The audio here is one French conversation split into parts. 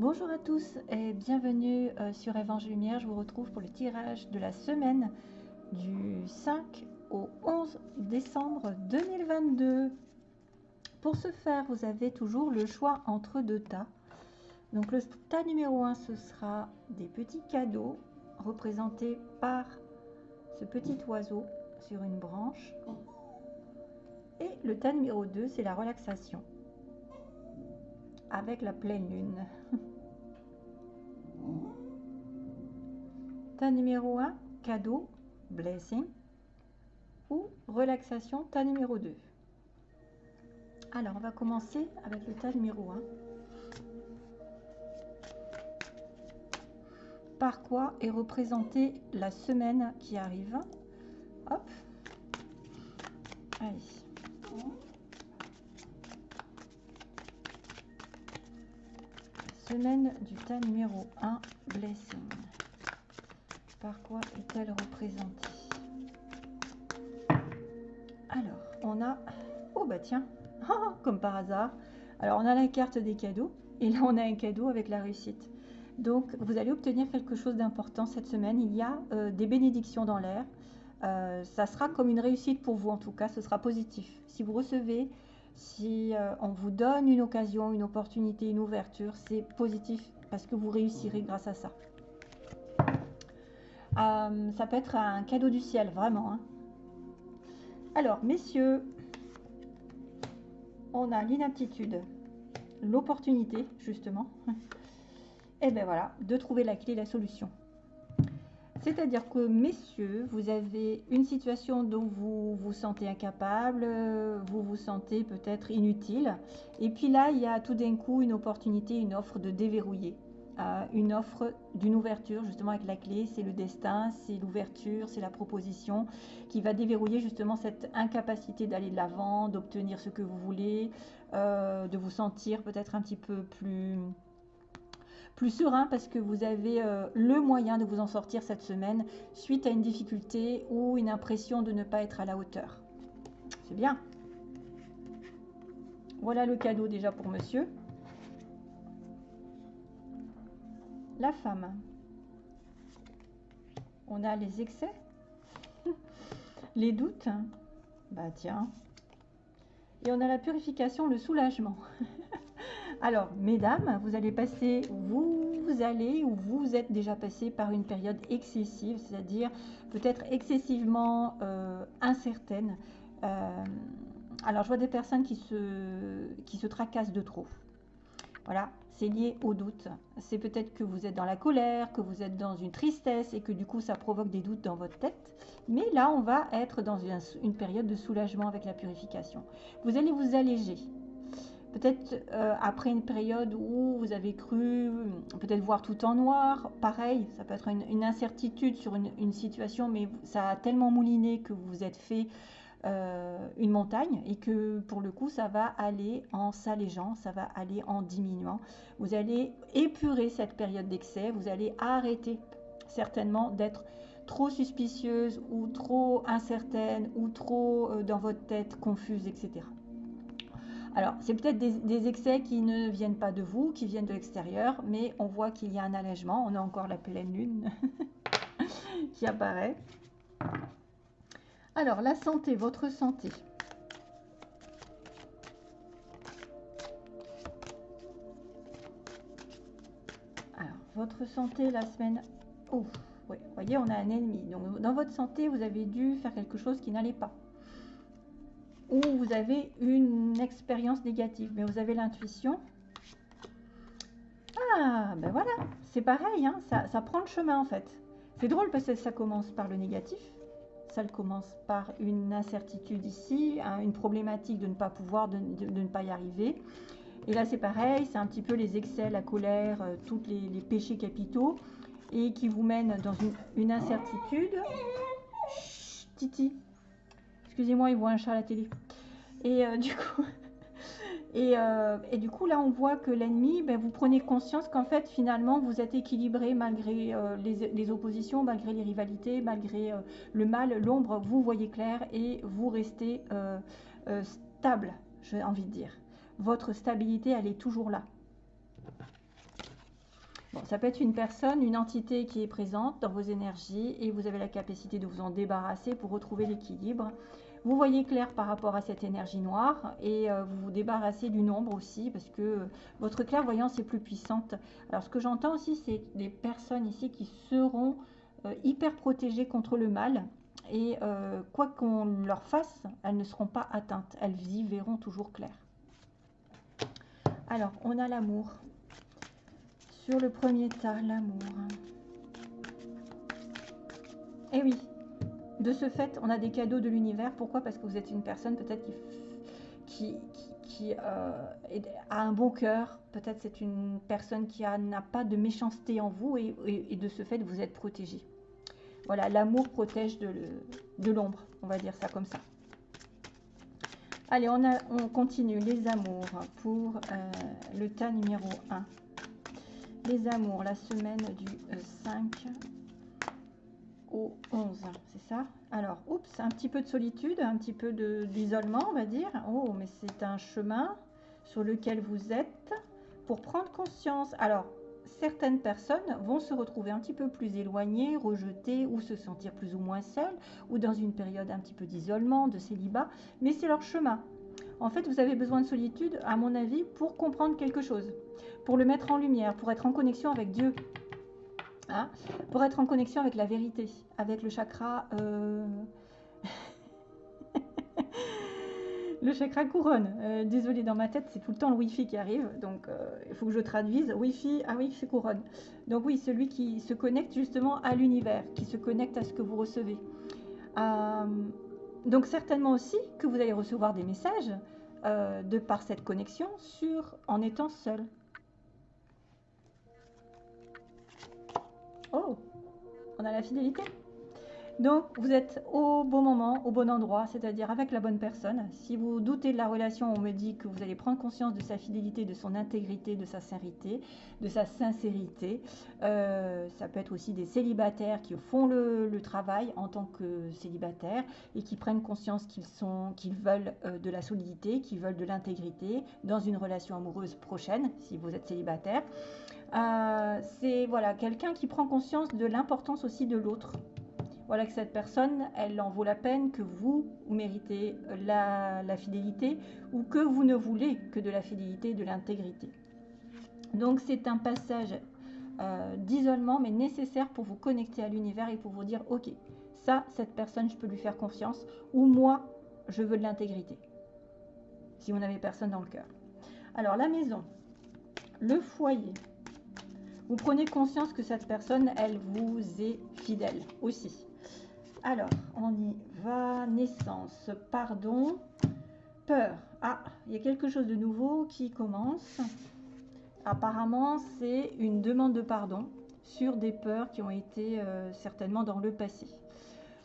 Bonjour à tous et bienvenue euh, sur Évangile Lumière. Je vous retrouve pour le tirage de la semaine du 5 au 11 décembre 2022. Pour ce faire, vous avez toujours le choix entre deux tas. Donc le tas numéro 1, ce sera des petits cadeaux représentés par ce petit oiseau sur une branche. Et le tas numéro 2, c'est la relaxation avec la pleine lune. tas numéro 1, cadeau, blessing ou relaxation, tas numéro 2. Alors, on va commencer avec le tas numéro 1. Par quoi est représentée la semaine qui arrive? Hop. Allez. Semaine du tas numéro 1, Blessing. Par quoi est-elle représentée? Alors, on a... Oh bah tiens, comme par hasard. Alors, on a la carte des cadeaux. Et là, on a un cadeau avec la réussite. Donc, vous allez obtenir quelque chose d'important cette semaine. Il y a euh, des bénédictions dans l'air. Euh, ça sera comme une réussite pour vous, en tout cas. Ce sera positif. Si vous recevez si euh, on vous donne une occasion, une opportunité, une ouverture, c'est positif parce que vous réussirez grâce à ça. Euh, ça peut être un cadeau du ciel, vraiment. Hein. Alors, messieurs, on a l'inaptitude, l'opportunité, justement. Et bien voilà, de trouver la clé, la solution. C'est-à-dire que, messieurs, vous avez une situation dont vous vous sentez incapable, vous vous sentez peut-être inutile. Et puis là, il y a tout d'un coup une opportunité, une offre de déverrouiller. Euh, une offre d'une ouverture, justement avec la clé, c'est le destin, c'est l'ouverture, c'est la proposition qui va déverrouiller justement cette incapacité d'aller de l'avant, d'obtenir ce que vous voulez, euh, de vous sentir peut-être un petit peu plus plus serein parce que vous avez euh, le moyen de vous en sortir cette semaine suite à une difficulté ou une impression de ne pas être à la hauteur. C'est bien. Voilà le cadeau déjà pour monsieur. La femme. On a les excès, les doutes. Bah tiens. Et on a la purification, le soulagement. Alors, mesdames, vous allez passer, vous, allez ou vous êtes déjà passé par une période excessive, c'est-à-dire peut-être excessivement euh, incertaine. Euh, alors, je vois des personnes qui se, qui se tracassent de trop. Voilà, c'est lié au doute. C'est peut-être que vous êtes dans la colère, que vous êtes dans une tristesse et que du coup ça provoque des doutes dans votre tête. Mais là, on va être dans une période de soulagement avec la purification. Vous allez vous alléger. Peut-être euh, après une période où vous avez cru peut-être voir tout en noir, pareil, ça peut être une, incertitude sur une, situation, mais ça a tellement mouliné que vous vous êtes fait euh, une montagne et que pour le coup, ça va aller en s'allégeant, ça va aller en diminuant. Vous allez épurer cette période d'excès, vous allez arrêter certainement d'être trop suspicieuse ou trop incertaine ou trop euh, dans votre tête confuse, etc. Alors, c'est peut-être des, excès qui ne viennent pas de vous, qui viennent de l'extérieur, mais on voit qu'il y a un allègement. On a encore la pleine lune qui apparaît. Alors, la santé, votre santé. Alors, votre santé la semaine... Oh, oui, voyez, on a un ennemi. Donc, dans votre santé, vous avez dû faire quelque chose qui n'allait pas ou vous avez une expérience négative, mais vous avez l'intuition. Ah, ben voilà, c'est pareil, hein, ça, prend le chemin en fait. C'est drôle parce que ça commence par le négatif, ça commence par une incertitude ici, hein, une problématique de ne pas pouvoir, de, ne pas y arriver. Et là c'est pareil, c'est un petit peu les excès, la colère, euh, tous les, péchés capitaux, et qui vous mènent dans une, incertitude. Titi, Excusez-moi, il voit un chat à la télé. Et euh, du coup... Euh, et, du coup, là, on voit que l'ennemi, ben, vous prenez conscience qu'en fait, finalement, vous êtes équilibré malgré euh, les, oppositions, malgré les rivalités, malgré le mal, l'ombre, vous voyez clair et vous restez stable, j'ai envie de dire. Votre stabilité, elle est toujours là. Bon, ça peut être une personne, une entité qui est présente dans vos énergies et vous avez la capacité de vous en débarrasser pour retrouver l'équilibre. Vous voyez clair par rapport à cette énergie noire et euh, vous vous débarrassez du nombre aussi parce que votre clairvoyance est plus puissante. Alors ce que j'entends aussi, c'est des personnes ici qui seront euh, hyper protégées contre le mal et euh, quoi qu'on leur fasse, elles ne seront pas atteintes. Elles y verront toujours clair. Alors, on a l'amour. Sur le premier tas, l'amour. Eh oui, de ce fait, on a des cadeaux de l'univers. Pourquoi? Parce que vous êtes une personne peut-être qui, euh, a un bon cœur. Peut-être c'est une personne qui n'a pas de méchanceté en vous et, de ce fait, vous êtes protégé. Voilà, l'amour protège de l'ombre, on va dire ça comme ça. Allez, on continue les amours pour euh, le tas numéro 1. Les amours, la semaine du 5 euh, au 11, c'est ça? Alors, oups, un petit peu de solitude, un petit peu d'isolement, on va dire. Oh, mais c'est un chemin sur lequel vous êtes pour prendre conscience. Alors, certaines personnes vont se retrouver un petit peu plus éloignées, rejetées ou se sentir plus ou moins seules ou dans une période un petit peu d'isolement, de célibat, mais c'est leur chemin. En fait, vous avez besoin de solitude, à mon avis, pour comprendre quelque chose, pour le mettre en lumière, pour être en connexion avec Dieu, Hein, pour être en connexion avec la vérité, avec le chakra... Euh, le chakra couronne. Euh, désolé, dans ma tête, c'est tout le temps le Wi-Fi qui arrive, donc euh, il faut que je traduise. Wi-Fi, ah oui, c'est couronne. Donc oui, celui qui se connecte justement à l'univers, qui se connecte à ce que vous recevez. donc certainement aussi que vous allez recevoir des messages de par cette connexion en étant seul. Oh, on a la fidélité. Donc, vous êtes au bon moment, au bon endroit, c'est-à-dire avec la bonne personne. Si vous doutez de la relation, on me dit que vous allez prendre conscience de sa fidélité, de son intégrité, de sa sincérité, de sa sincérité. Euh, ça peut être aussi des célibataires qui font le, travail en tant que célibataires et qui prennent conscience qu'ils sont, qu'ils veulent euh, de la solidité, qu'ils veulent de l'intégrité dans une relation amoureuse prochaine, si vous êtes célibataire. Euh, c'est voilà quelqu'un qui prend conscience de l'importance aussi de l'autre. Voilà que cette personne, elle en vaut la peine, que vous, méritez la, fidélité ou que vous ne voulez que de la fidélité, de l'intégrité. Donc c'est un passage euh, d'isolement, mais nécessaire pour vous connecter à l'univers et pour vous dire, ok, ça, cette personne, je peux lui faire confiance, ou moi, je veux de l'intégrité. Si vous n'avez personne dans le cœur. Alors la maison, le foyer, vous prenez conscience que cette personne, elle vous est fidèle aussi. Alors, on y va. Naissance, pardon, peur. Ah, il y a quelque chose de nouveau qui commence. Apparemment, c'est une demande de pardon sur des peurs qui ont été euh, certainement dans le passé.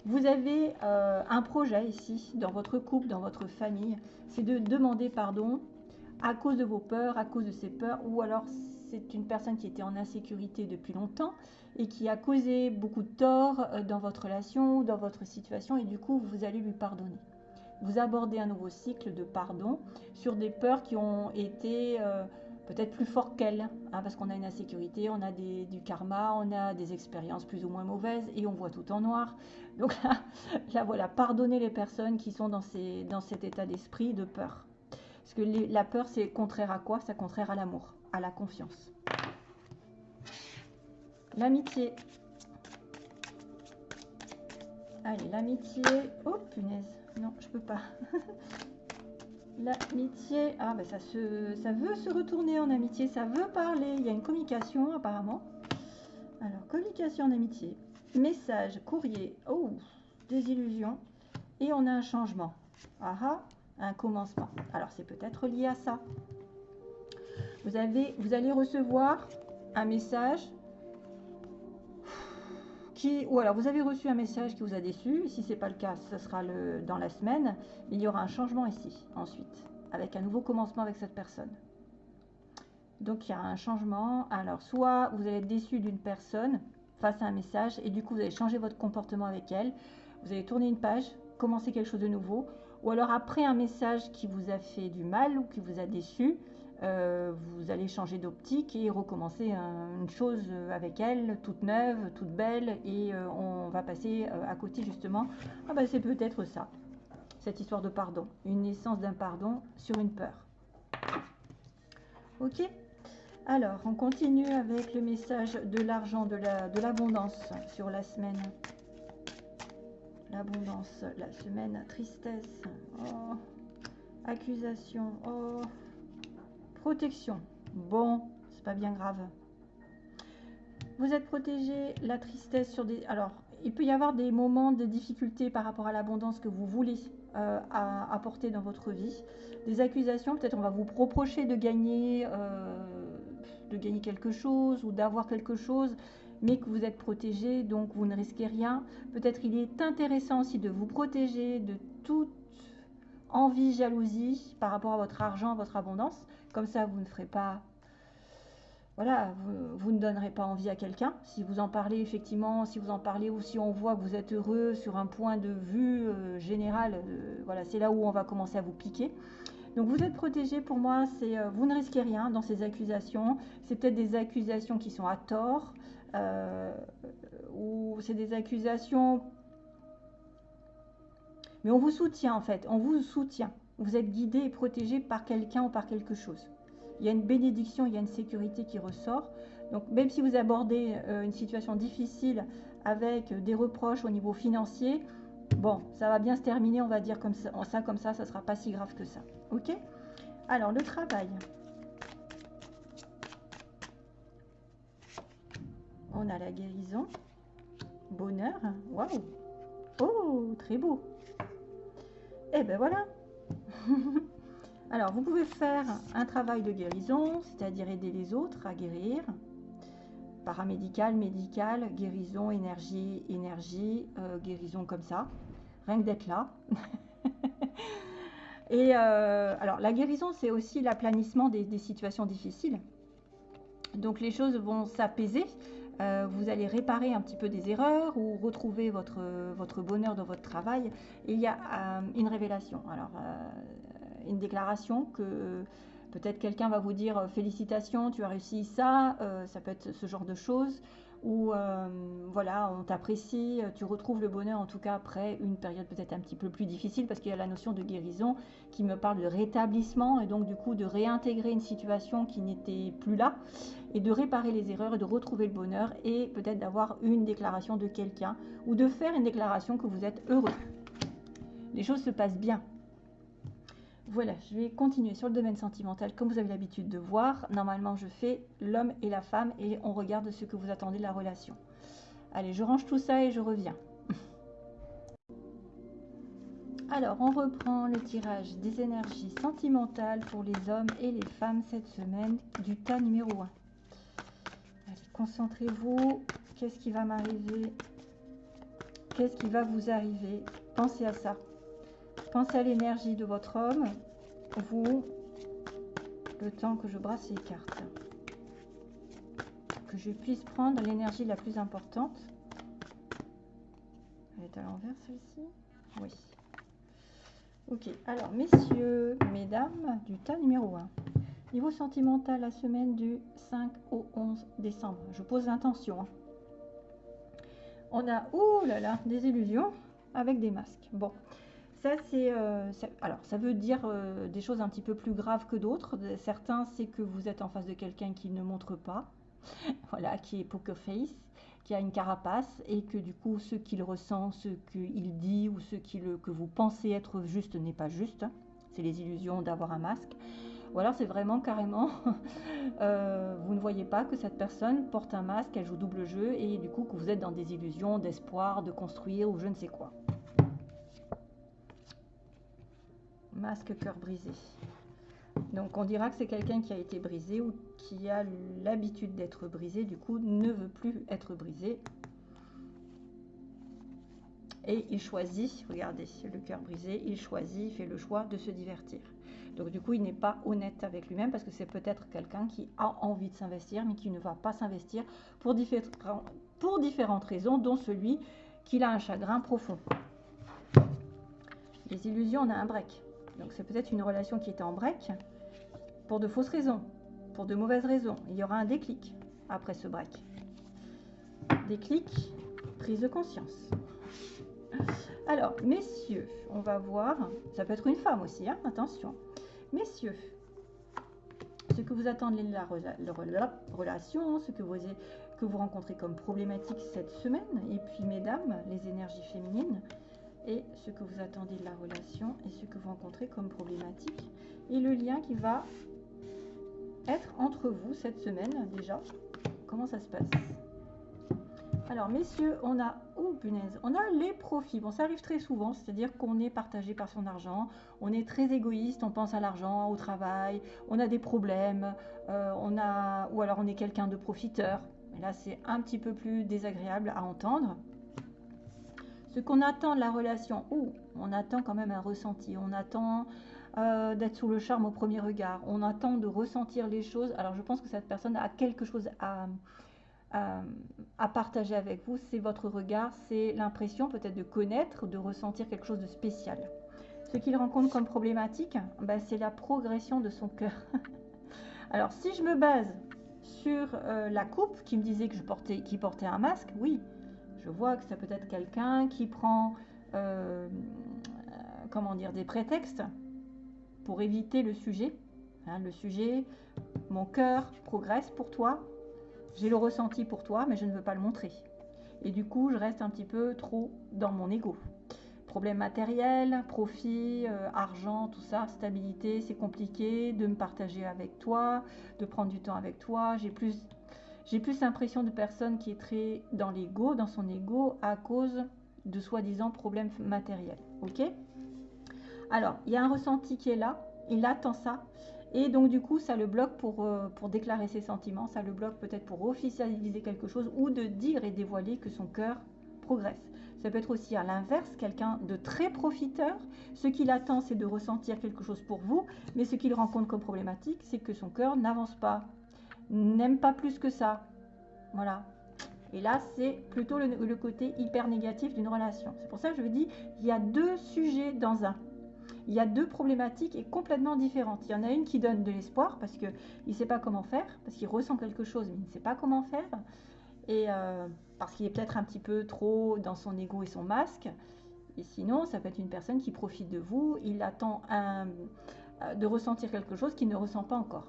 Vous avez euh, un projet ici, dans votre couple, dans votre famille, c'est de demander pardon à cause de vos peurs, à cause de ces peurs, ou alors c'est une personne qui était en insécurité depuis longtemps et qui a causé beaucoup de tort euh, dans votre relation dans votre situation et du coup vous allez lui pardonner. Vous abordez un nouveau cycle de pardon sur des peurs qui ont été euh, peut-être plus fortes qu'elles, hein, parce qu'on a une insécurité, on a du karma, on a des expériences plus ou moins mauvaises et on voit tout en noir. Donc là, là voilà, pardonnez les personnes qui sont dans cet état d'esprit de peur. Parce que la peur, c'est contraire à quoi? C'est contraire à l'amour la confiance. L'amitié. Allez, l'amitié. Oh, punaise. Non, je peux pas. l'amitié. Ah, ben ça, se, ça veut se retourner en amitié. Ça veut parler. Il y a une communication, apparemment. Alors, communication en amitié. Message, courrier. Oh, désillusion. Et on a un changement. Ah ah, un commencement. Alors, c'est peut-être lié à ça. Vous, allez recevoir un message qui, ou alors vous avez reçu un message qui vous a déçu. Si ce n'est pas le cas, ce sera le, dans la semaine. Il y aura un changement ici, ensuite, avec un nouveau commencement avec cette personne. Donc il y a un changement. Alors soit vous allez être déçu d'une personne face à un message et du coup vous allez changer votre comportement avec elle. Vous allez tourner une page, commencer quelque chose de nouveau. Ou alors après un message qui vous a fait du mal ou qui vous a déçu, euh, vous allez changer d'optique et recommencer une chose avec elle, toute neuve, toute belle, et euh, on va passer euh, à côté justement. Ah ben c'est peut-être ça, cette histoire de pardon, une naissance d'un pardon sur une peur. Ok? Alors, on continue avec le message de l'argent, de l'abondance sur la semaine. L'abondance, la semaine, tristesse, oh, accusation, oh, Protection. Bon, c'est pas bien grave. Vous êtes protégé, la tristesse sur des... Alors, il peut y avoir des moments de difficulté par rapport à l'abondance que vous voulez euh, apporter dans votre vie. Des accusations, peut-être on va vous reprocher de gagner, euh, de gagner quelque chose ou d'avoir quelque chose, mais que vous êtes protégé, donc vous ne risquez rien. Peut-être il est intéressant aussi de vous protéger de toute envie, jalousie par rapport à votre argent, votre abondance. Comme ça, vous ne ferez pas... Voilà, vous, ne donnerez pas envie à quelqu'un. Si vous en parlez, effectivement, si vous en parlez ou si on voit que vous êtes heureux sur un point de vue euh, général, euh, voilà, c'est là où on va commencer à vous piquer. Donc vous êtes protégé, pour moi, c'est euh, vous ne risquez rien dans ces accusations. C'est peut-être des accusations qui sont à tort, ou c'est des accusations... Mais on vous soutient en fait, on vous soutient. Vous êtes guidé et protégé par quelqu'un ou par quelque chose. Il y a une bénédiction, il y a une sécurité qui ressort. Donc même si vous abordez euh, une situation difficile avec des reproches au niveau financier, bon, ça va bien se terminer, on va dire comme ça, ça comme ça, ça ne sera pas si grave que ça. Ok? Alors, le travail. On a la guérison. Bonheur. Waouh Oh, très beau. Et eh ben voilà, Alors, vous pouvez faire un travail de guérison, c'est-à-dire aider les autres à guérir. Paramédical, médical, guérison, énergie, énergie, euh, guérison comme ça. Rien que d'être là. Et euh, alors, la guérison, c'est aussi l'aplanissement des, situations difficiles. Donc, les choses vont s'apaiser. Euh, vous allez réparer un petit peu des erreurs ou retrouver votre, votre bonheur dans votre travail. Il y a une révélation. Alors, une déclaration que peut-être quelqu'un va vous dire euh, félicitations, tu as réussi ça, euh, ça peut être ce genre de choses, ou euh, voilà, on t'apprécie, tu retrouves le bonheur en tout cas après une période peut-être un petit peu plus difficile parce qu'il y a la notion de guérison qui me parle de rétablissement et donc du coup de réintégrer une situation qui n'était plus là et de réparer les erreurs et de retrouver le bonheur et peut-être d'avoir une déclaration de quelqu'un ou de faire une déclaration que vous êtes heureux. Les choses se passent bien, voilà, je vais continuer sur le domaine sentimental comme vous avez l'habitude de voir. Normalement, je fais l'homme et la femme et on regarde ce que vous attendez de la relation. Allez, je range tout ça et je reviens. Alors, on reprend le tirage des énergies sentimentales pour les hommes et les femmes cette semaine du tas numéro 1. Allez, concentrez-vous. Qu'est-ce qui va m'arriver? Qu'est-ce qui va vous arriver? Pensez à ça. Pensez à l'énergie de votre homme, vous, le temps que je brasse les cartes. Que je puisse prendre l'énergie la plus importante. Elle est à l'envers celle-ci? Oui. Ok, alors messieurs, mesdames, du tas numéro 1. Niveau sentimental, la semaine du 5 au 11 décembre. Je pose l'intention. Hein. On a, oh là là, des illusions avec des masques. Bon, ça, c'est, euh, alors, ça veut dire euh, des choses un petit peu plus graves que d'autres. Certains, c'est que vous êtes en face de quelqu'un qui ne montre pas, voilà, qui est poker face, qui a une carapace, et que du coup, ce qu'il ressent, ce qu'il dit, ou ce que vous pensez être juste n'est pas juste. C'est les illusions d'avoir un masque. Ou alors, c'est vraiment carrément, euh, vous ne voyez pas que cette personne porte un masque, elle joue double jeu, et du coup, que vous êtes dans des illusions d'espoir, de construire, ou je ne sais quoi. Masque cœur brisé. Donc on dira que c'est quelqu'un qui a été brisé ou qui a l'habitude d'être brisé, du coup ne veut plus être brisé. Et il choisit, regardez, le cœur brisé, il choisit, il fait le choix de se divertir. Donc du coup, il n'est pas honnête avec lui-même parce que c'est peut-être quelqu'un qui a envie de s'investir, mais qui ne va pas s'investir pour, différentes raisons, dont celui qu'il a un chagrin profond. Les illusions, on a un break. Donc c'est peut-être une relation qui était en break. pour de fausses raisons, pour de mauvaises raisons. Il y aura un déclic après ce break. Déclic, prise de conscience. Alors, messieurs, on va voir, ça peut être une femme aussi, hein, attention. Messieurs, ce que vous attendez de la, relation, ce que vous, que vous rencontrez comme problématique cette semaine, et puis mesdames, les énergies féminines, et ce que vous attendez de la relation, et ce que vous rencontrez comme problématique, et le lien qui va être entre vous cette semaine déjà. Comment ça se passe? Alors, messieurs, on a, oh punaise, on a les profits. Bon, ça arrive très souvent, c'est-à-dire qu'on est partagé par son argent, on est très égoïste, on pense à l'argent, au travail, on a des problèmes, euh, on a, ou alors on est quelqu'un de profiteur. Et là, c'est un petit peu plus désagréable à entendre. Ce qu'on attend de la relation, ou on attend quand même un ressenti, on attend euh, d'être sous le charme au premier regard, on attend de ressentir les choses. Alors, je pense que cette personne a quelque chose à partager avec vous, c'est votre regard, c'est l'impression peut-être de connaître, de ressentir quelque chose de spécial. Ce qu'il rencontre comme problématique, ben, c'est la progression de son cœur. Alors si je me base sur euh, la coupe qui me disait que je portais, qui portait un masque, oui, je vois que ça peut être quelqu'un qui prend, euh, comment dire, des prétextes pour éviter le sujet. Hein, le sujet, mon cœur progresse pour toi, j'ai le ressenti pour toi, mais je ne veux pas le montrer. Et du coup, je reste un petit peu trop dans mon ego. Problème matériel, profit, euh, argent, tout ça, stabilité, c'est compliqué de me partager avec toi, de prendre du temps avec toi. J'ai plus, j'ai plus l'impression de personne qui est très dans l'ego, dans son ego, à cause de soi-disant problèmes matériels. Ok? Alors, il y a un ressenti qui est là, il attend ça, et donc du coup, ça le bloque pour, euh, pour déclarer ses sentiments, ça le bloque peut-être pour officialiser quelque chose ou de dire et dévoiler que son cœur progresse. Ça peut être aussi à l'inverse, quelqu'un de très profiteur. Ce qu'il attend, c'est de ressentir quelque chose pour vous, mais ce qu'il rencontre comme problématique, c'est que son cœur n'avance pas, n'aime pas plus que ça. Voilà. Et là, c'est plutôt le, côté hyper négatif d'une relation. C'est pour ça que je vous dis, il y a deux sujets dans un il y a deux problématiques et complètement différentes. Il y en a une qui donne de l'espoir parce qu'il ne sait pas comment faire, parce qu'il ressent quelque chose mais il ne sait pas comment faire, et euh, parce qu'il est peut-être un petit peu trop dans son ego et son masque. Et sinon, ça peut être une personne qui profite de vous, il attend euh, de ressentir quelque chose qu'il ne ressent pas encore.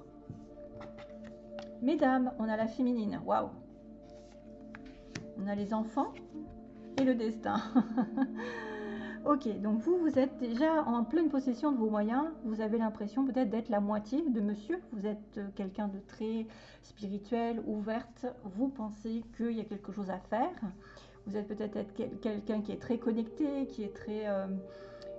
Mesdames, on a la féminine, waouh On a les enfants et le destin. Ok, donc vous, vous êtes déjà en pleine possession de vos moyens. Vous avez l'impression peut-être d'être la moitié de monsieur. Vous êtes euh, quelqu'un de très spirituel, ouverte. Vous pensez qu'il y a quelque chose à faire. Vous êtes peut-être quelqu'un qui est très connecté, qui est très... Euh,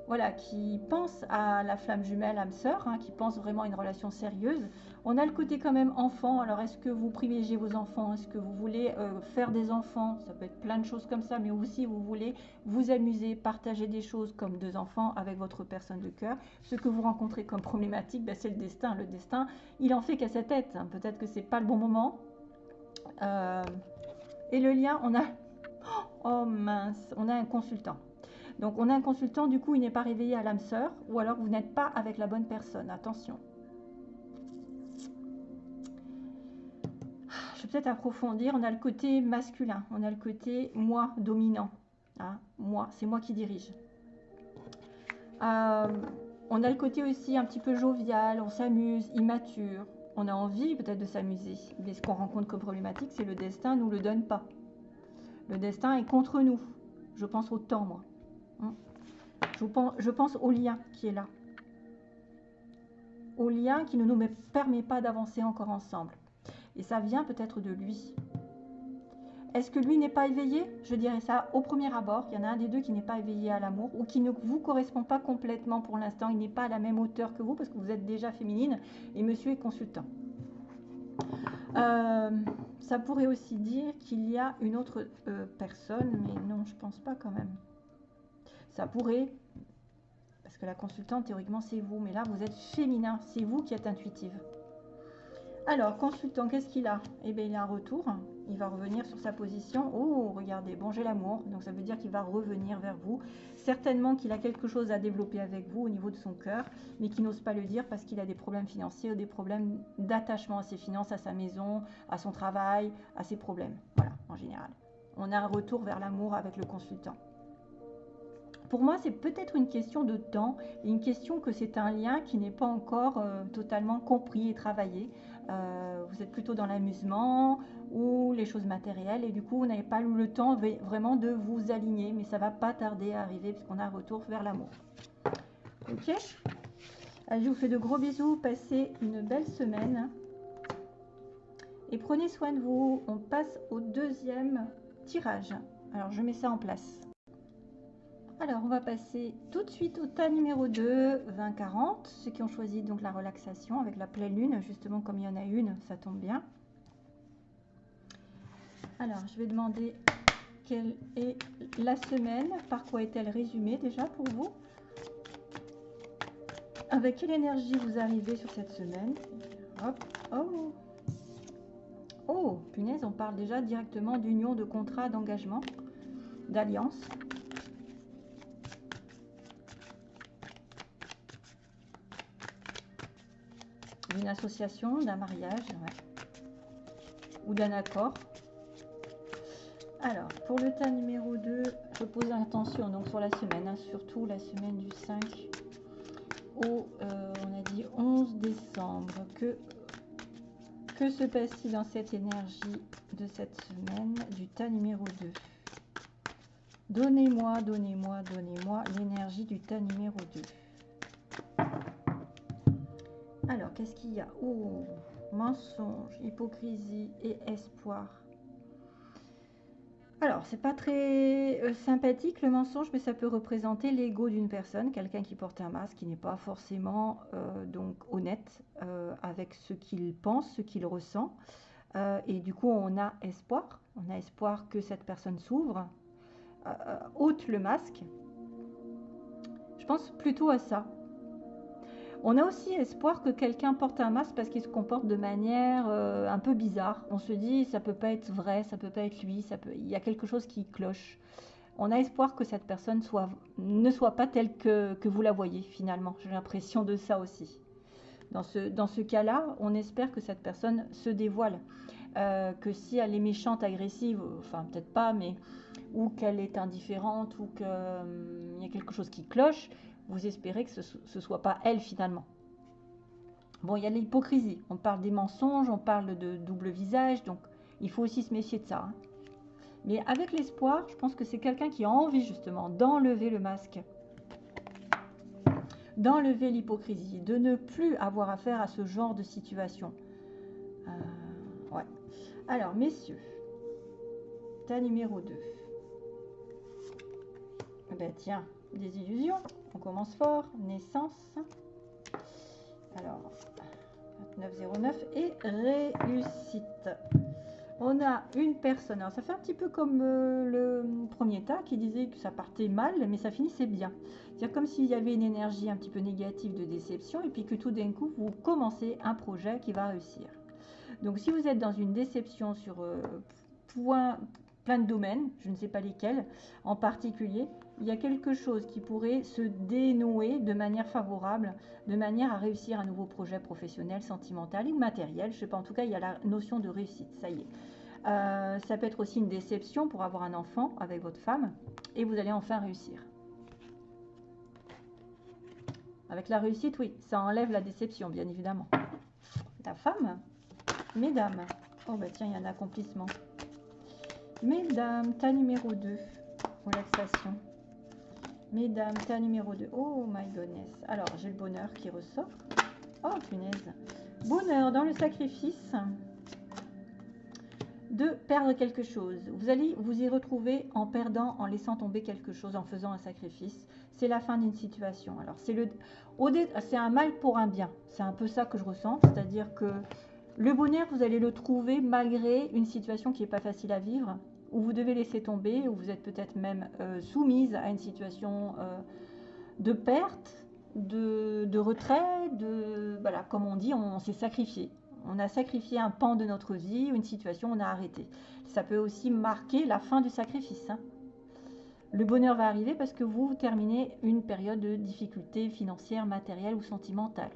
voilà, qui pense à la flamme jumelle, âme sœur, hein, qui pense vraiment à une relation sérieuse. On a le côté quand même enfant. Alors, est-ce que vous privilégiez vos enfants? Est-ce que vous voulez euh, faire des enfants? Ça peut être plein de choses comme ça, mais aussi vous voulez vous amuser, partager des choses comme deux enfants avec votre personne de cœur. Ce que vous rencontrez comme problématique, ben, c'est le destin. Le destin, il en fait qu'à sa tête. Hein. Peut-être que c'est pas le bon moment. Euh, et le lien, on a... Oh mince, on a un consultant. Donc on a un consultant, du coup il n'est pas réveillé à l'âme sœur, ou alors vous n'êtes pas avec la bonne personne. Attention. Je vais peut-être approfondir. On a le côté masculin, on a le côté moi dominant. Hein, moi, c'est moi qui dirige. Euh, on a le côté aussi un petit peu jovial, on s'amuse, immature. On a envie peut-être de s'amuser. Mais ce qu'on rencontre comme problématique, c'est le destin ne nous le donne pas. Le destin est contre nous. Je pense au temps, moi. Je pense, au lien qui est là. Au lien qui ne nous permet pas d'avancer encore ensemble. Et ça vient peut-être de lui. Est-ce que lui n'est pas éveillé? Je dirais ça au premier abord. Il y en a un des deux qui n'est pas éveillé à l'amour ou qui ne vous correspond pas complètement pour l'instant. Il n'est pas à la même hauteur que vous parce que vous êtes déjà féminine et monsieur est consultant. Euh, ça pourrait aussi dire qu'il y a une autre euh, personne, mais non, je pense pas quand même. Ça pourrait, parce que la consultante, théoriquement, c'est vous, mais là, vous êtes féminin, c'est vous qui êtes intuitive. Alors, consultant, qu'est-ce qu'il a? Eh bien, il a un retour. Il va revenir sur sa position. Oh, regardez, bon, j'ai l'amour. Donc, ça veut dire qu'il va revenir vers vous. Certainement qu'il a quelque chose à développer avec vous au niveau de son cœur, mais qu'il n'ose pas le dire parce qu'il a des problèmes financiers ou des problèmes d'attachement à ses finances, à sa maison, à son travail, à ses problèmes. Voilà, en général. On a un retour vers l'amour avec le consultant. Pour moi, c'est peut-être une question de temps, une question que c'est un lien qui n'est pas encore euh, totalement compris et travaillé. Euh, vous êtes plutôt dans l'amusement ou les choses matérielles et du coup, vous n'avez pas le temps vraiment de vous aligner, mais ça va pas tarder à arriver puisqu'on a un retour vers l'amour. Ok? Je vous fais de gros bisous, passez une belle semaine et prenez soin de vous. On passe au deuxième tirage. Alors, je mets ça en place. Alors, on va passer tout de suite au tas numéro 2, 20-40. Ceux qui ont choisi donc la relaxation avec la pleine lune, justement comme il y en a une, ça tombe bien. Alors, je vais demander quelle est la semaine, par quoi est-elle résumée déjà pour vous? Avec quelle énergie vous arrivez sur cette semaine? Hop, oh Oh, punaise, on parle déjà directement d'union, de contrat, d'engagement, d'alliance. D'une association, d'un mariage, ou d'un accord. Alors, pour le tas numéro 2, je pose attention donc sur la semaine, hein, surtout la semaine du 5 au, euh, on a dit 11 décembre. Que, que se passe-t-il dans cette énergie de cette semaine du tas numéro 2 Donnez-moi, donnez-moi, donnez-moi l'énergie du tas numéro 2. Alors, qu'est-ce qu'il y a Oh, mensonge, hypocrisie et espoir. Alors, c'est pas très euh, sympathique le mensonge, mais ça peut représenter l'ego d'une personne, quelqu'un qui porte un masque, qui n'est pas forcément euh, donc honnête euh, avec ce qu'il pense, ce qu'il ressent. et du coup, on a espoir. On a espoir que cette personne s'ouvre, ôte le masque. Je pense plutôt à ça. On a aussi espoir que quelqu'un porte un masque parce qu'il se comporte de manière euh, un peu bizarre. On se dit ça peut pas être vrai, ça peut pas être lui, ça peut... il y a quelque chose qui cloche. On a espoir que cette personne soit, ne soit pas telle que, vous la voyez finalement. J'ai l'impression de ça aussi. Dans ce, dans ce cas-là, on espère que cette personne se dévoile. Euh, que si elle est méchante, agressive, enfin peut-être pas, mais ou qu'elle est indifférente ou qu'il hum, y a quelque chose qui cloche, vous espérez que ce ne soit pas elle finalement. Bon, il y a l'hypocrisie. On parle des mensonges, on parle de double visage, donc il faut aussi se méfier de ça. Hein. Mais avec l'espoir, je pense que c'est quelqu'un qui a envie justement d'enlever le masque, d'enlever l'hypocrisie, de ne plus avoir affaire à ce genre de situation. Euh, ouais. Alors, messieurs, ta numéro 2. Eh ben tiens, des illusions. On commence fort. Naissance. Alors, 2909 et réussite. On a une personne. Alors, ça fait un petit peu comme euh, le premier tas qui disait que ça partait mal, mais ça finissait bien. C'est-à-dire comme s'il y avait une énergie un petit peu négative de déception et puis que tout d'un coup, vous commencez un projet qui va réussir. Donc, si vous êtes dans une déception sur euh, point, plein de domaines, je ne sais pas lesquels en particulier, il y a quelque chose qui pourrait se dénouer de manière favorable, de manière à réussir un nouveau projet professionnel, sentimental ou matériel. Je ne sais pas, en tout cas, il y a la notion de réussite, ça y est. Euh, ça peut être aussi une déception pour avoir un enfant avec votre femme et vous allez enfin réussir. Avec la réussite, oui, ça enlève la déception, bien évidemment. La femme, mesdames. Oh, bah tiens, il y a un accomplissement. Mesdames, tas numéro 2, relaxation. Mesdames, tas numéro 2. Oh my goodness. Alors, j'ai le bonheur qui ressort. Oh, punaise. Bonheur dans le sacrifice de perdre quelque chose. Vous allez vous y retrouver en perdant, en laissant tomber quelque chose, en faisant un sacrifice. C'est la fin d'une situation. Alors, c'est le, c'est un mal pour un bien. C'est un peu ça que je ressens. C'est-à-dire que le bonheur, vous allez le trouver malgré une situation qui n'est pas facile à vivre où vous devez laisser tomber, où vous êtes peut-être même euh, soumise à une situation euh, de perte, de, retrait, de voilà, comme on dit, on, s'est sacrifié. on a sacrifié un pan de notre vie une situation, on a arrêté. Ça peut aussi marquer la fin du sacrifice. Hein. Le bonheur va arriver parce que vous terminez une période de difficulté financière, matérielle ou sentimentale.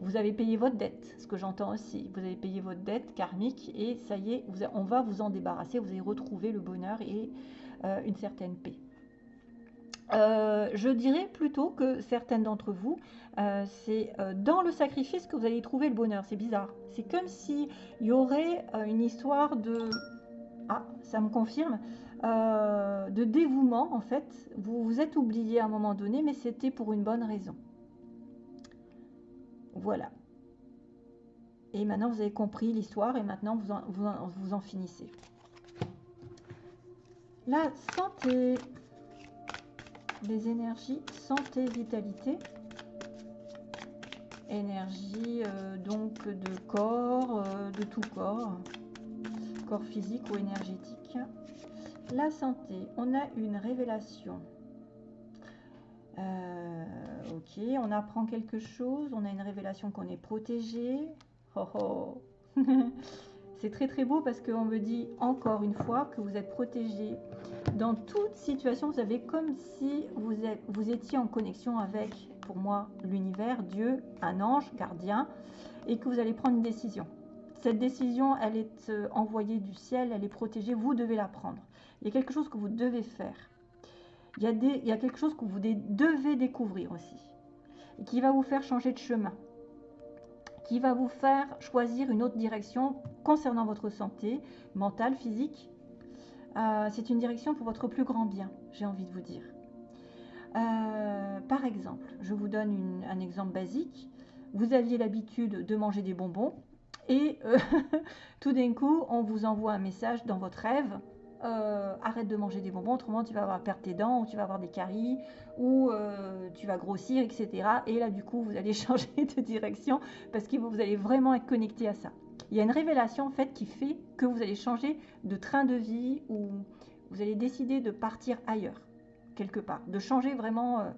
Vous avez payé votre dette, ce que j'entends aussi. Vous avez payé votre dette karmique et ça y est, on va vous en débarrasser. Vous allez retrouver le bonheur et euh, une certaine paix. Euh, je dirais plutôt que certaines d'entre vous, euh, c'est dans le sacrifice que vous allez trouver le bonheur. C'est bizarre. C'est comme s'il y aurait une histoire de... Ah, ça me confirme. de dévouement, en fait. Vous vous êtes oublié à un moment donné, mais c'était pour une bonne raison. Voilà. Et maintenant, vous avez compris l'histoire et maintenant, vous en, vous, en, finissez. La santé, les énergies, santé, vitalité. Énergie euh, donc de corps, euh, de tout corps, corps physique ou énergétique. La santé, on a une révélation. Euh, ok, on apprend quelque chose, on a une révélation qu'on est protégé. Oh, oh. C'est très très beau parce qu'on me dit encore une fois que vous êtes protégé. Dans toute situation, vous avez comme si vous, vous étiez en connexion avec, pour moi, l'univers, Dieu, un ange, gardien, et que vous allez prendre une décision. Cette décision, elle est euh, envoyée du ciel, elle est protégée, vous devez la prendre. Il y a quelque chose que vous devez faire il y, a quelque chose que vous devez découvrir aussi, qui va vous faire changer de chemin, qui va vous faire choisir une autre direction concernant votre santé mentale, physique. Euh, c'est une direction pour votre plus grand bien, j'ai envie de vous dire. Euh, par exemple, je vous donne un exemple basique. Vous aviez l'habitude de manger des bonbons et euh, tout d'un coup, on vous envoie un message dans votre rêve euh, arrête de manger des bonbons, autrement tu vas avoir perdre tes dents, ou tu vas avoir des caries, ou euh, tu vas grossir, etc. Et là, du coup, vous allez changer de direction parce que vous allez vraiment être connecté à ça. Il y a une révélation en fait qui fait que vous allez changer de train de vie ou vous allez décider de partir ailleurs, quelque part, de changer vraiment. Euh,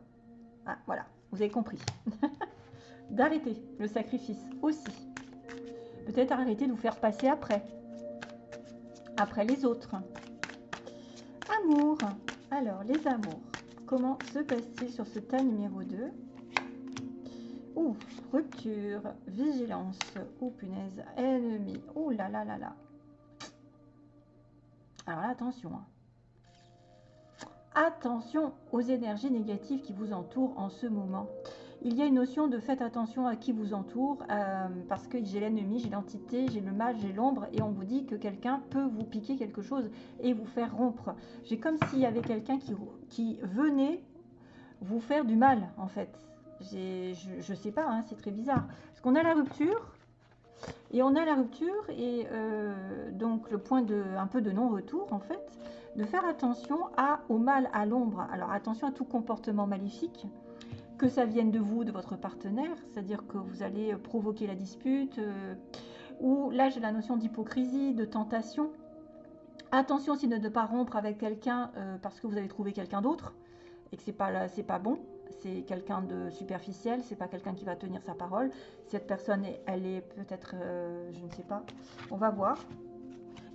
ah, voilà, vous avez compris. D'arrêter le sacrifice aussi. Peut-être arrêter de vous faire passer après. Après les autres. Amour. Alors, les amours. Comment se passe-t-il sur ce tas numéro 2 Ouh, rupture, vigilance. Ouh, punaise, ennemi. Ouh là là là là. Alors là, attention. Hein. Attention aux énergies négatives qui vous entourent en ce moment il y a une notion de faites attention à qui vous entoure, euh, parce que j'ai l'ennemi, j'ai l'entité, j'ai le mal, j'ai l'ombre, et on vous dit que quelqu'un peut vous piquer quelque chose et vous faire rompre. J'ai comme s'il y avait quelqu'un qui, venait vous faire du mal, en fait. Je ne sais pas, hein, c'est très bizarre. Parce qu'on a la rupture, et on a la rupture, et euh, donc le point de un peu de non-retour, en fait, de faire attention au mal, à l'ombre. Alors attention à tout comportement maléfique que ça vienne de vous, de votre partenaire, c'est-à-dire que vous allez provoquer la dispute, euh, ou là j'ai la notion d'hypocrisie, de tentation. Attention aussi de ne pas rompre avec quelqu'un euh, parce que vous avez trouvé quelqu'un d'autre et que c'est pas c'est pas bon, c'est quelqu'un de superficiel, c'est pas quelqu'un qui va tenir sa parole. Cette personne, elle est peut-être, euh, je ne sais pas, on va voir.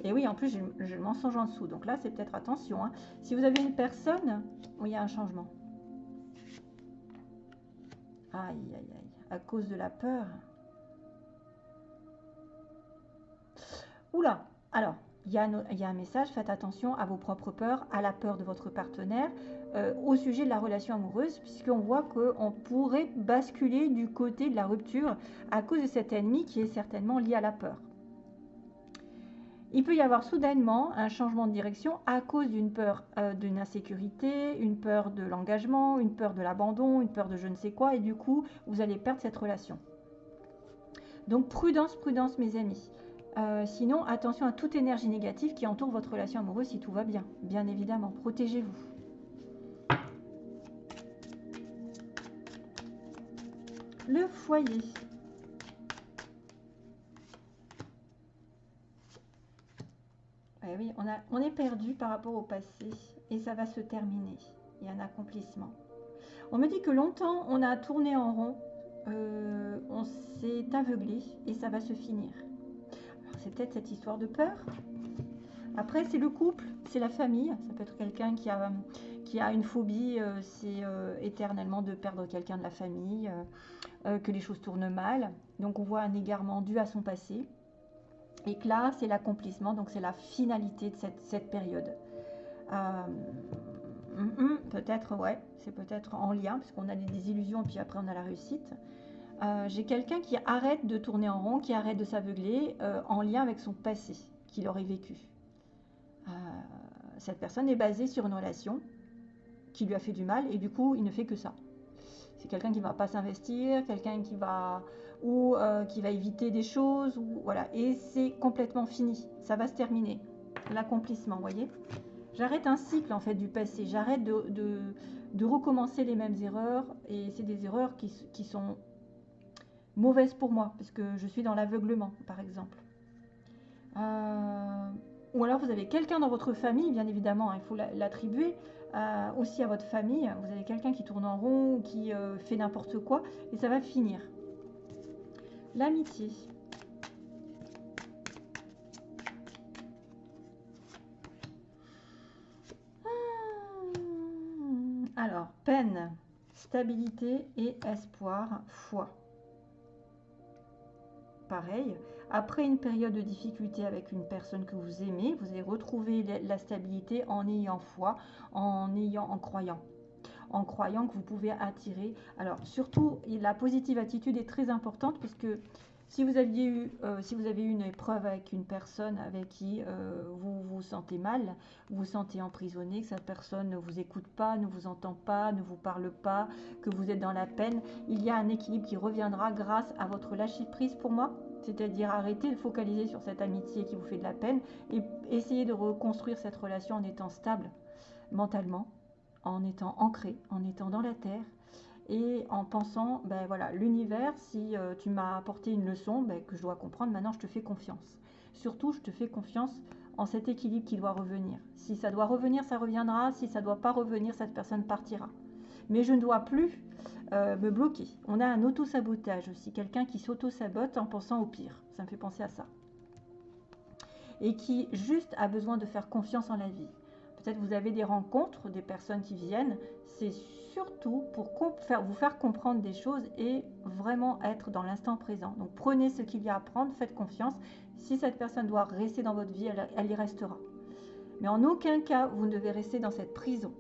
Et oui, en plus, j'ai le mensonge en dessous. Donc là, c'est peut-être attention. Hein. Si vous avez une personne où il y a un changement, Aïe, aïe, aïe. À cause de la peur. Oula Alors, il y, a un message, faites attention à vos propres peurs, à la peur de votre partenaire, euh, au sujet de la relation amoureuse, puisqu'on voit qu'on pourrait basculer du côté de la rupture à cause de cet ennemi qui est certainement lié à la peur. Il peut y avoir soudainement un changement de direction à cause d'une peur euh, d'une insécurité, une peur de l'engagement, une peur de l'abandon, une peur de je ne sais quoi, et du coup, vous allez perdre cette relation. Donc prudence, prudence mes amis. Euh, sinon, attention à toute énergie négative qui entoure votre relation amoureuse si tout va bien. Bien évidemment, protégez-vous. Le foyer. Oui, on, a, on est perdu par rapport au passé et ça va se terminer. Il y a un accomplissement. On me dit que longtemps on a tourné en rond euh, on s'est aveuglé et ça va se finir. C'est peut-être cette histoire de peur. Après, c'est le couple, c'est la famille. Ça peut être quelqu'un qui a, qui a une phobie, euh, c'est euh, éternellement de perdre quelqu'un de la famille, que les choses tournent mal. Donc on voit un égarement dû à son passé. Et que là, c'est l'accomplissement, donc c'est la finalité de cette, cette période. Mm, mm, peut-être, ouais, c'est peut-être en lien, parce qu'on a des désillusions, puis après on a la réussite. Euh, j'ai quelqu'un qui arrête de tourner en rond, qui arrête de s'aveugler euh, en lien avec son passé qu'il aurait vécu. Euh, cette personne est basée sur une relation qui lui a fait du mal et du coup il ne fait que ça. C'est quelqu'un qui ne va pas s'investir, quelqu'un qui va ou qui va éviter des choses ou voilà et c'est complètement fini. Ça va se terminer. L'accomplissement, voyez. J'arrête un cycle en fait du passé. J'arrête de, recommencer les mêmes erreurs et c'est des erreurs qui, sont mauvaises pour moi parce que je suis dans l'aveuglement par exemple. Euh, ou alors vous avez quelqu'un dans votre famille, bien évidemment, hein, il faut l'attribuer euh, aussi à votre famille. Vous avez quelqu'un qui tourne en rond, qui euh, fait n'importe quoi, et ça va finir. L'amitié. Alors, peine, stabilité et espoir, foi. Pareil, après une période de difficulté avec une personne que vous aimez, vous allez retrouver la stabilité en ayant foi, en ayant, en croyant en croyant que vous pouvez attirer. Alors surtout, la positive attitude est très importante puisque si vous, aviez eu, euh, si vous avez eu une épreuve avec une personne avec qui euh, vous vous sentez mal, vous vous sentez emprisonné, que cette personne ne vous écoute pas, ne vous entend pas, ne vous parle pas, que vous êtes dans la peine, il y a un équilibre qui reviendra grâce à votre lâcher prise pour moi. C'est-à-dire arrêter de focaliser sur cette amitié qui vous fait de la peine et essayer de reconstruire cette relation en étant stable mentalement, en étant ancré, en étant dans la terre, et en pensant, ben voilà, l'univers, si euh, tu m'as apporté une leçon ben, que je dois comprendre, maintenant je te fais confiance. Surtout, je te fais confiance en cet équilibre qui doit revenir. Si ça doit revenir, ça reviendra. Si ça ne doit pas revenir, cette personne partira. Mais je ne dois plus euh, me bloquer. On a un auto-sabotage aussi, quelqu'un qui s'auto-sabote en pensant au pire. Ça me fait penser à ça. Et qui juste a besoin de faire confiance en la vie. Peut-être vous avez des rencontres, des personnes qui viennent. C'est surtout pour vous faire comprendre des choses et vraiment être dans l'instant présent. Donc prenez ce qu'il y a à prendre, faites confiance. Si cette personne doit rester dans votre vie, elle, y restera. Mais en aucun cas, vous ne devez rester dans cette prison.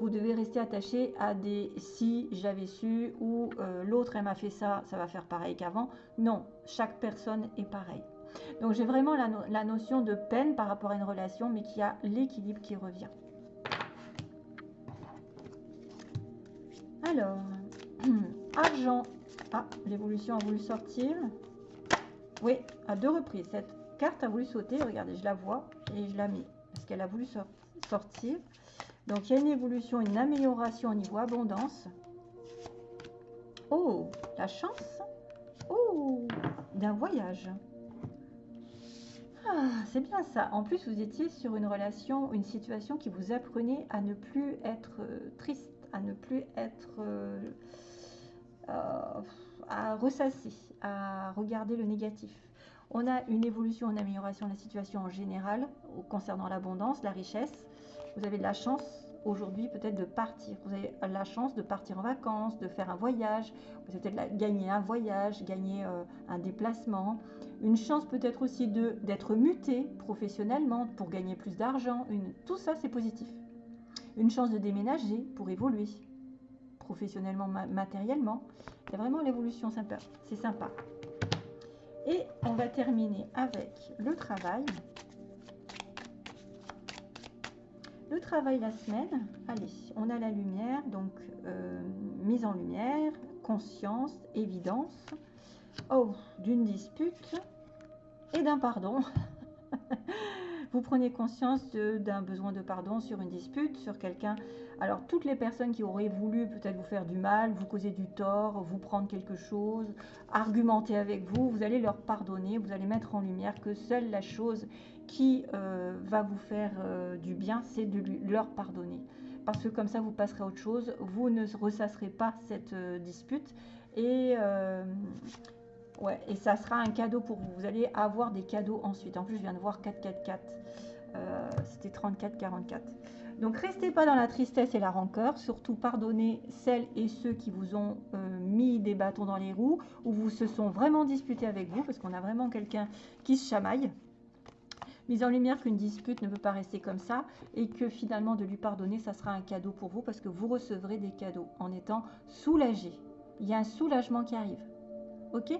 Vous devez rester attaché à des si j'avais su ou euh, l'autre elle m'a fait ça, ça va faire pareil qu'avant. Non, chaque personne est pareille. Donc j'ai vraiment la notion de peine par rapport à une relation, mais qui a l'équilibre qui revient. Alors, argent. Ah, l'évolution a voulu sortir. Oui, à deux reprises. Cette carte a voulu sauter. Regardez, je la vois et je la mets. Parce qu'elle a voulu sortir. Donc, il y a une évolution, une amélioration au niveau abondance. Oh, la chance. Oh, d'un voyage. Ah, c'est bien ça. En plus, vous étiez sur une relation, une situation qui vous apprenait à ne plus être euh, triste à ne plus être euh, euh, à ressasser, à regarder le négatif. On a une évolution, une amélioration de la situation en général concernant l'abondance, la richesse. Vous avez de la chance aujourd'hui peut-être de partir. Vous avez la chance de partir en vacances, de faire un voyage. Vous avez peut-être gagner un voyage, gagner euh, un déplacement. Une chance peut-être aussi d'être muté professionnellement pour gagner plus d'argent. Tout ça, c'est positif une chance de déménager pour évoluer professionnellement, matériellement. A vraiment l'évolution sympa. C'est sympa. Et on va terminer avec le travail. Le travail la semaine, allez, on a la lumière, donc euh, mise en lumière, conscience, évidence, oh, d'une dispute et d'un pardon. Vous prenez conscience d'un besoin de pardon sur une dispute, sur quelqu'un. Alors toutes les personnes qui auraient voulu peut-être vous faire du mal, vous causer du tort, vous prendre quelque chose, argumenter avec vous, vous allez leur pardonner, vous allez mettre en lumière que seule la chose qui euh, va vous faire euh, du bien, c'est de leur pardonner. Parce que comme ça, vous passerez à autre chose, vous ne ressasserez pas cette euh, dispute Et, et ça sera un cadeau pour vous. Vous allez avoir des cadeaux ensuite. En plus, je viens de voir 444. Euh, C'était 34-44. Donc, restez pas dans la tristesse et la rancœur. Surtout, pardonnez celles et ceux qui vous ont euh, mis des bâtons dans les roues ou vous se sont vraiment disputés avec vous parce qu'on a vraiment quelqu'un qui se chamaille mise en lumière qu'une dispute ne peut pas rester comme ça et que finalement de lui pardonner, ça sera un cadeau pour vous parce que vous recevrez des cadeaux en étant soulagé. Il y a un soulagement qui arrive. Ok?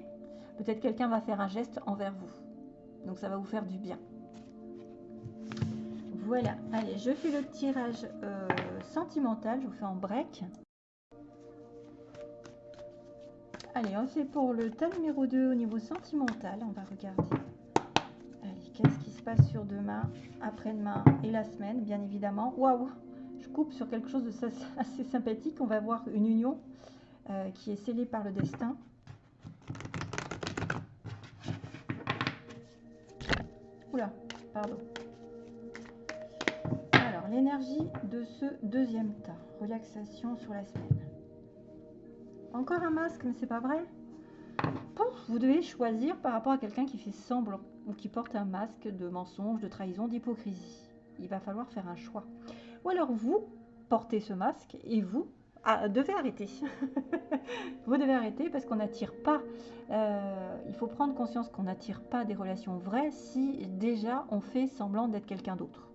Peut-être quelqu'un va faire un geste envers vous. Donc ça va vous faire du bien. Voilà, allez, je fais le tirage euh, sentimental, je vous fais en break. Allez, on fait pour le tas numéro 2 au niveau sentimental, on va regarder qu'est-ce qui se passe sur demain, après-demain et la semaine, bien évidemment. Waouh Je coupe sur quelque chose de assez sympathique. On va voir une union euh, qui est scellée par le destin. Oula, pardon. Alors, l'énergie de ce deuxième tas. Relaxation sur la semaine. Encore un masque, mais c'est pas vrai. vous devez choisir par rapport à quelqu'un qui fait semblant ou qui porte un masque de mensonge, de trahison, d'hypocrisie. Il va falloir faire un choix. Ou alors vous portez ce masque et vous ah, devez arrêter. vous devez arrêter parce qu'on n'attire pas. Euh, il faut prendre conscience qu'on n'attire pas des relations vraies si déjà on fait semblant d'être quelqu'un d'autre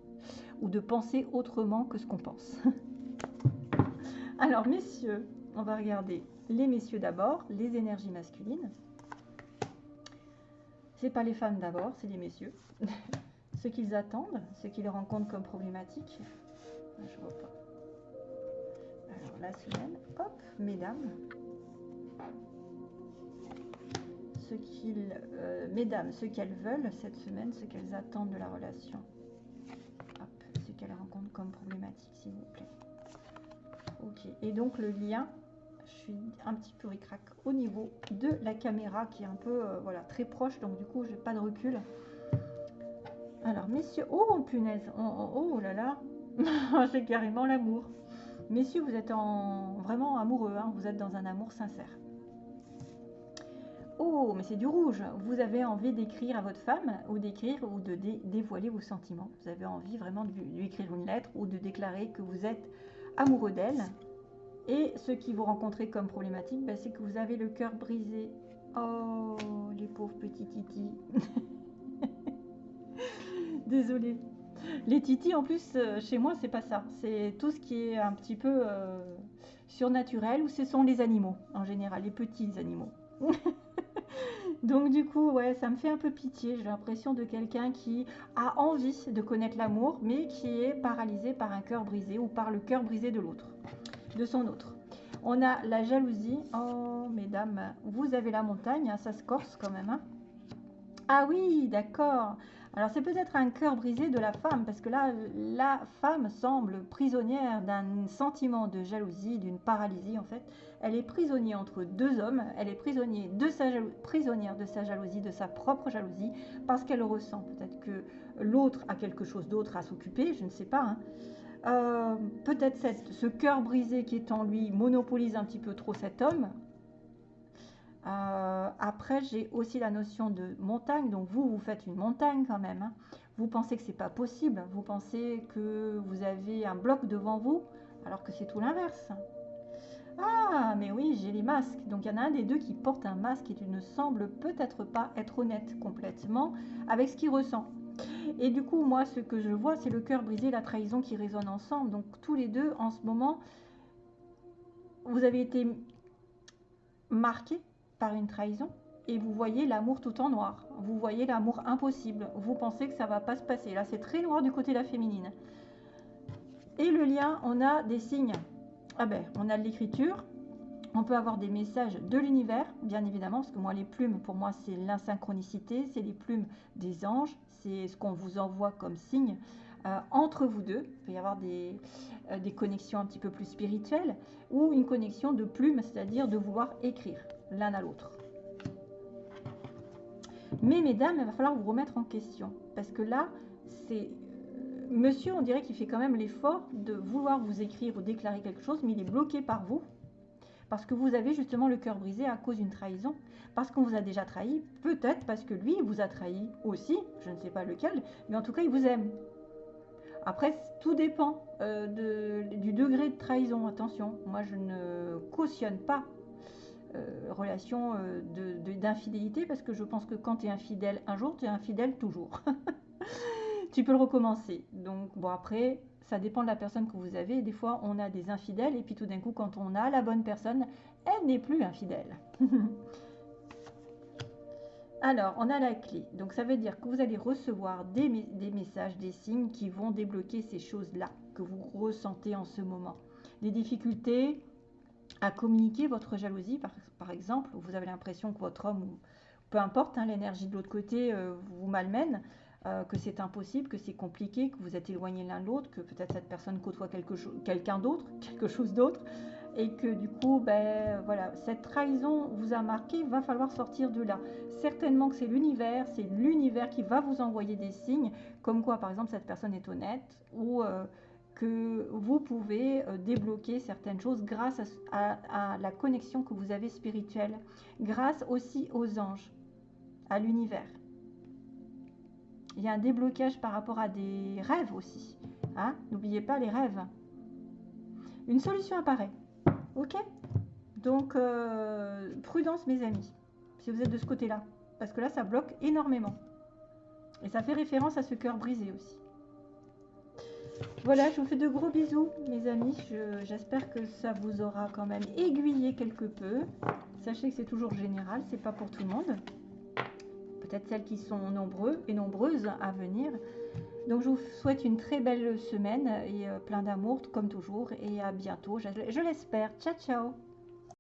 ou de penser autrement que ce qu'on pense. Alors messieurs, on va regarder les messieurs d'abord, les énergies masculines. C'est pas les femmes d'abord, c'est les messieurs. ce qu'ils attendent, ce qu'ils rencontrent comme problématique. Je vois pas. La semaine, hop, mesdames. Ce qu'ils, euh, mesdames, ce qu'elles veulent cette semaine, ce qu'elles attendent de la relation. Hop, ce qu'elles rencontrent comme problématique, s'il vous plaît. Ok, et donc le lien un petit peu ricrac au niveau de la caméra qui est un peu euh, voilà très proche donc du coup j'ai pas de recul alors messieurs oh punaise oh, oh, oh là là c'est carrément l'amour messieurs vous êtes en vraiment amoureux hein. vous êtes dans un amour sincère Oh, mais c'est du rouge. Vous avez envie d'écrire à votre femme ou d'écrire ou de dévoiler vos sentiments? Vous avez envie vraiment de lui écrire une lettre ou de déclarer que vous êtes amoureux d'elle? Et ce qui vous rencontrez comme problématique, ben, c'est que vous avez le cœur brisé. Oh, les pauvres petits titis. Désolée. Les titis, en plus, euh, chez moi, c'est pas ça. C'est tout ce qui est un petit peu euh, surnaturel, ou ce sont les animaux, en général, les petits animaux. Donc du coup, ouais, ça me fait un peu pitié. J'ai l'impression de quelqu'un qui a envie de connaître l'amour, mais qui est paralysé par un cœur brisé ou par le cœur brisé de l'autre de son autre. On a la jalousie. Oh, mesdames, vous avez la montagne, hein, ça se corse quand même. Hein. Ah oui, d'accord. Alors c'est peut-être un cœur brisé de la femme, parce que là, la femme semble prisonnière d'un sentiment de jalousie, d'une paralysie en fait. Elle est prisonnière entre deux hommes, elle est prisonnière de sa, jalousie, de sa propre jalousie, parce qu'elle ressent peut-être que l'autre a quelque chose d'autre à s'occuper, je ne sais pas. Hein. Euh, peut-être ce cœur brisé qui est en lui monopolise un petit peu trop cet homme. Euh, après, j'ai aussi la notion de montagne. Donc vous, vous faites une montagne quand même. Hein. Vous pensez que c'est pas possible. Vous pensez que vous avez un bloc devant vous, alors que c'est tout l'inverse. Ah, mais oui, j'ai les masques. Donc il y en a un des deux qui porte un masque et qui ne semble peut-être pas être honnête complètement avec ce qu'il ressent. Et du coup, moi, ce que je vois, c'est le cœur brisé, la trahison qui résonne ensemble. Donc, tous les deux, en ce moment, vous avez été marqués par une trahison et vous voyez l'amour tout en noir. Vous voyez l'amour impossible. Vous pensez que ça va pas se passer. Là, c'est très noir du côté de la féminine. Et le lien, on a des signes. Ah ben, on a de l'écriture. On peut avoir des messages de l'univers, bien évidemment, parce que moi, les plumes, pour moi, c'est l'insynchronicité, c'est les plumes des anges, c'est ce qu'on vous envoie comme signe euh, entre vous deux. Il peut y avoir des, euh, des, connexions un petit peu plus spirituelles ou une connexion de plumes, c'est-à-dire de vouloir écrire l'un à l'autre. Mais mesdames, il va falloir vous remettre en question parce que là, c'est euh, monsieur, on dirait qu'il fait quand même l'effort de vouloir vous écrire ou déclarer quelque chose, mais il est bloqué par vous Parce que vous avez justement le cœur brisé à cause d'une trahison. Parce qu'on vous a déjà trahi. Peut-être parce que lui vous a trahi aussi. Je ne sais pas lequel. Mais en tout cas, il vous aime. Après, tout dépend euh, du degré de trahison. Attention, moi je ne cautionne pas relation euh, d'infidélité parce que je pense que quand tu es infidèle un jour, tu es infidèle toujours. tu peux le recommencer. Donc, bon, après, ça dépend de la personne que vous avez. Des fois, on a des infidèles et puis tout d'un coup, quand on a la bonne personne, elle n'est plus infidèle. Alors, on a la clé. Donc, ça veut dire que vous allez recevoir des, messages, des signes qui vont débloquer ces choses-là que vous ressentez en ce moment. Des difficultés à communiquer votre jalousie, par, exemple. Vous avez l'impression que votre homme, peu importe, hein, l'énergie de l'autre côté euh, vous malmène, euh, que c'est impossible, que c'est compliqué, que vous êtes éloigné l'un de l'autre, que peut-être cette personne côtoie quelqu'un d'autre, quelque chose d'autre et que du coup, ben, voilà, cette trahison vous a marqué, va falloir sortir de là. Certainement que c'est l'univers, c'est l'univers qui va vous envoyer des signes, comme quoi, par exemple, cette personne est honnête, ou euh, que vous pouvez euh, débloquer certaines choses grâce à, la connexion que vous avez spirituelle, grâce aussi aux anges, à l'univers. Il y a un déblocage par rapport à des rêves aussi. Hein N'oubliez pas les rêves. Une solution apparaît. Ok? Donc, euh, prudence, mes amis, si vous êtes de ce côté-là. Parce que là, ça bloque énormément. Et ça fait référence à ce cœur brisé aussi. Voilà, je vous fais de gros bisous, mes amis. J'espère que ça vous aura quand même aiguillé quelque peu. Sachez que c'est toujours général, c'est pas pour tout le monde. Peut-être celles qui sont nombreux et nombreuses à venir. Donc je vous souhaite une très belle semaine et euh, plein d'amour comme toujours et à bientôt, je, je l'espère. Ciao ciao